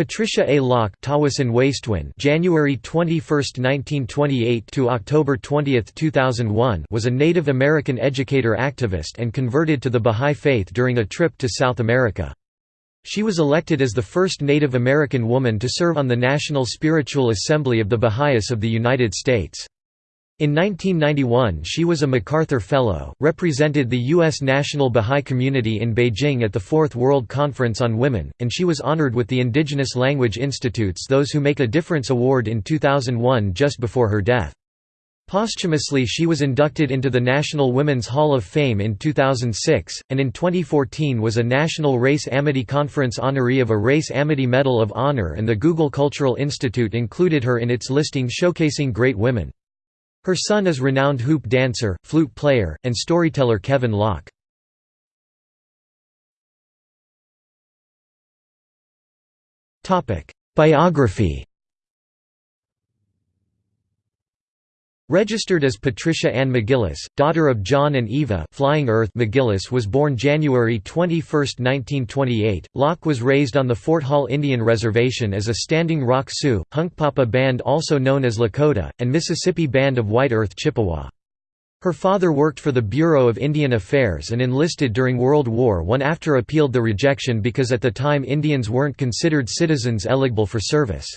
Patricia A. Locke January 21, 1928 to October 20, 2001 was a Native American educator activist and converted to the Bahá'í Faith during a trip to South America. She was elected as the first Native American woman to serve on the National Spiritual Assembly of the Baha'is of the United States. In 1991 she was a MacArthur Fellow, represented the U.S. National Baha'i Community in Beijing at the Fourth World Conference on Women, and she was honored with the Indigenous Language Institute's Those Who Make a Difference Award in 2001 just before her death. Posthumously she was inducted into the National Women's Hall of Fame in 2006, and in 2014 was a National Race Amity Conference honoree of a Race Amity Medal of Honor and the Google Cultural Institute included her in its listing showcasing great women. Her son is renowned hoop dancer, flute player, and storyteller Kevin Locke. Biography Registered as Patricia Ann McGillis, daughter of John and Eva Flying Earth McGillis was born January 21, 1928. Locke was raised on the Fort Hall Indian Reservation as a Standing Rock Sioux, Hunkpapa Band also known as Lakota, and Mississippi Band of White Earth Chippewa. Her father worked for the Bureau of Indian Affairs and enlisted during World War I after appealed the rejection because at the time Indians weren't considered citizens eligible for service.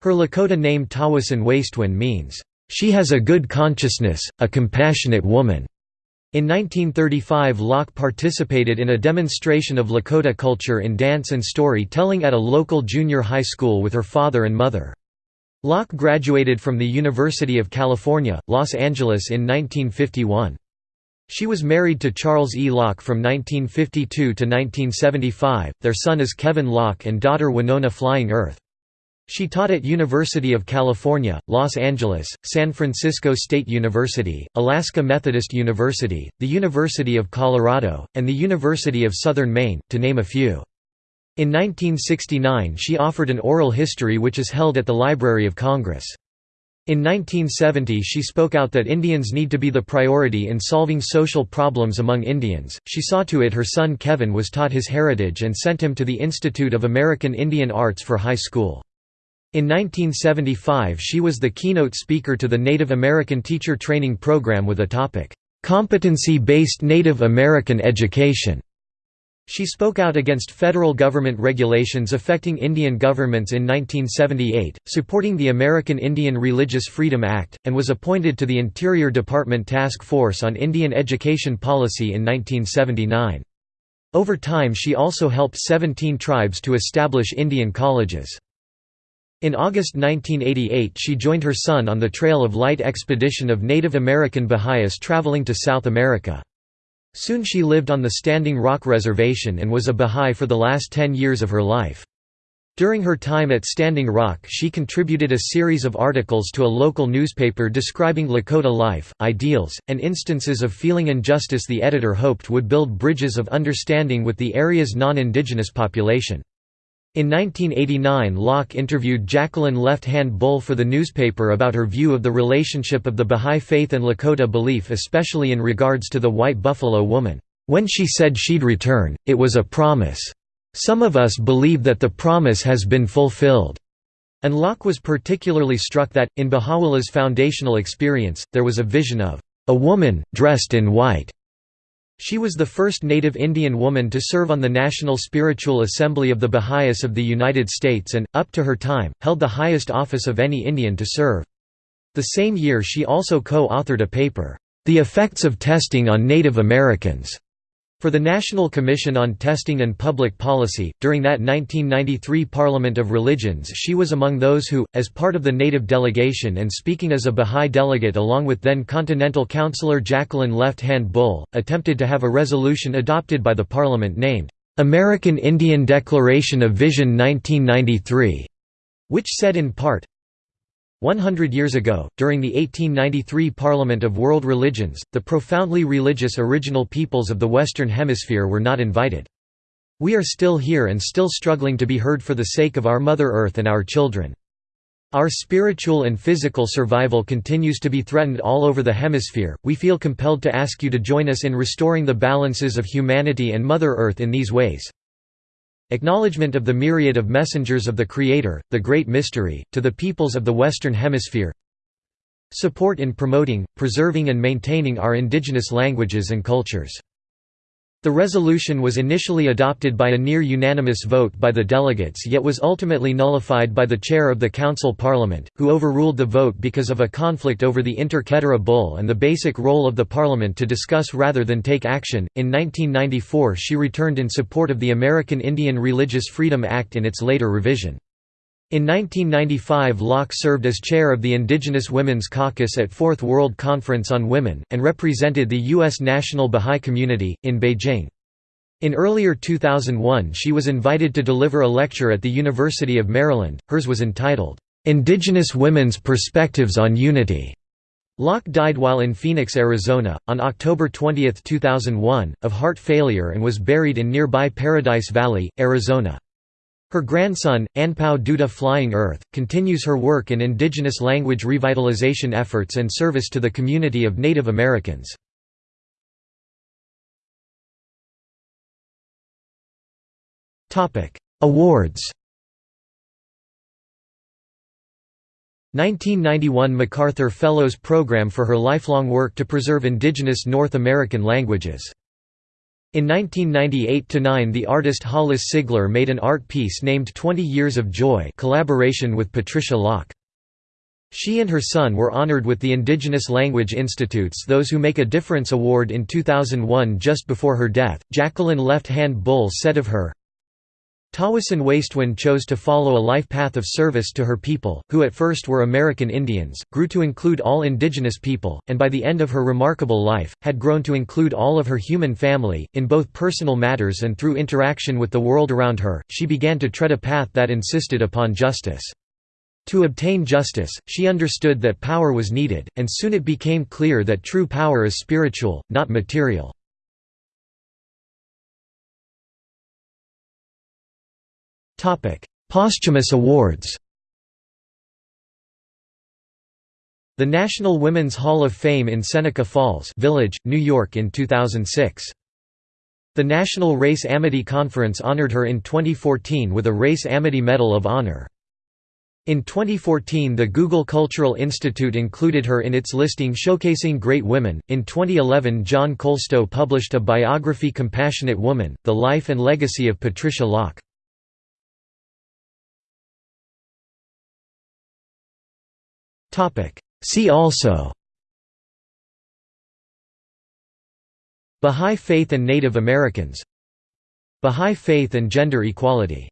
Her Lakota name Tawasin Wastewin means, she has a good consciousness, a compassionate woman. In 1935 Locke participated in a demonstration of Lakota culture in dance and story-telling at a local junior high school with her father and mother. Locke graduated from the University of California, Los Angeles in 1951. She was married to Charles E. Locke from 1952 to 1975, their son is Kevin Locke and daughter Winona Flying Earth. She taught at University of California, Los Angeles, San Francisco State University, Alaska Methodist University, the University of Colorado, and the University of Southern Maine, to name a few. In 1969 she offered an oral history which is held at the Library of Congress. In 1970 she spoke out that Indians need to be the priority in solving social problems among Indians. She saw to it her son Kevin was taught his heritage and sent him to the Institute of American Indian Arts for high school. In 1975 she was the keynote speaker to the Native American Teacher Training Program with a topic, "'Competency-Based Native American Education". She spoke out against federal government regulations affecting Indian governments in 1978, supporting the American Indian Religious Freedom Act, and was appointed to the Interior Department Task Force on Indian Education Policy in 1979. Over time she also helped 17 tribes to establish Indian colleges. In August 1988 she joined her son on the Trail of Light expedition of Native American Baha'is traveling to South America. Soon she lived on the Standing Rock Reservation and was a Baha'i for the last ten years of her life. During her time at Standing Rock she contributed a series of articles to a local newspaper describing Lakota life, ideals, and instances of feeling injustice the editor hoped would build bridges of understanding with the area's non-indigenous population. In 1989 Locke interviewed Jacqueline Left Hand Bull for the newspaper about her view of the relationship of the Bahá'í Faith and Lakota belief especially in regards to the White Buffalo Woman. When she said she'd return, it was a promise. Some of us believe that the promise has been fulfilled." And Locke was particularly struck that, in Baha'u'llah's foundational experience, there was a vision of a woman, dressed in white, she was the first native Indian woman to serve on the National Spiritual Assembly of the Baha'is of the United States and, up to her time, held the highest office of any Indian to serve. The same year she also co-authored a paper, "'The Effects of Testing on Native Americans' For the National Commission on Testing and Public Policy, during that 1993 Parliament of Religions she was among those who, as part of the native delegation and speaking as a Bahá'í delegate along with then Continental Councillor Jacqueline Left Hand Bull, attempted to have a resolution adopted by the Parliament named, "'American Indian Declaration of Vision 1993' which said in part, 100 years ago, during the 1893 Parliament of World Religions, the profoundly religious original peoples of the Western Hemisphere were not invited. We are still here and still struggling to be heard for the sake of our Mother Earth and our children. Our spiritual and physical survival continues to be threatened all over the hemisphere. We feel compelled to ask you to join us in restoring the balances of humanity and Mother Earth in these ways. Acknowledgement of the myriad of messengers of the Creator, the Great Mystery, to the peoples of the Western Hemisphere support in promoting, preserving and maintaining our indigenous languages and cultures. The resolution was initially adopted by a near-unanimous vote by the delegates yet was ultimately nullified by the chair of the Council Parliament, who overruled the vote because of a conflict over the Inter Caetera Bull and the basic role of the Parliament to discuss rather than take action. In 1994 she returned in support of the American Indian Religious Freedom Act in its later revision. In 1995 Locke served as chair of the Indigenous Women's Caucus at Fourth World Conference on Women, and represented the U.S. National Bahá'í Community, in Beijing. In earlier 2001 she was invited to deliver a lecture at the University of Maryland, hers was entitled, "'Indigenous Women's Perspectives on Unity". Locke died while in Phoenix, Arizona, on October 20, 2001, of heart failure and was buried in nearby Paradise Valley, Arizona. Her grandson, Anpao Duta Flying Earth, continues her work in indigenous language revitalization efforts and service to the community of Native Americans. Awards 1991 MacArthur Fellows Program for her lifelong work to preserve indigenous North American languages in 1998–9 the artist Hollis Sigler made an art piece named 20 Years of Joy collaboration with Patricia Locke. She and her son were honored with the Indigenous Language Institute's Those Who Make a Difference Award in 2001 just before her death. Jacqueline Left Hand Bull said of her, Tawasin Wastewin chose to follow a life path of service to her people, who at first were American Indians, grew to include all indigenous people, and by the end of her remarkable life, had grown to include all of her human family. In both personal matters and through interaction with the world around her, she began to tread a path that insisted upon justice. To obtain justice, she understood that power was needed, and soon it became clear that true power is spiritual, not material. Posthumous awards The National Women's Hall of Fame in Seneca Falls Village, New York in 2006. The National Race Amity Conference honored her in 2014 with a Race Amity Medal of Honor. In 2014, the Google Cultural Institute included her in its listing showcasing great women. In 2011, John Kolstoe published a biography Compassionate Woman: The Life and Legacy of Patricia Locke. See also. Bahá'í Faith and Native Americans. Bahá'í Faith and gender equality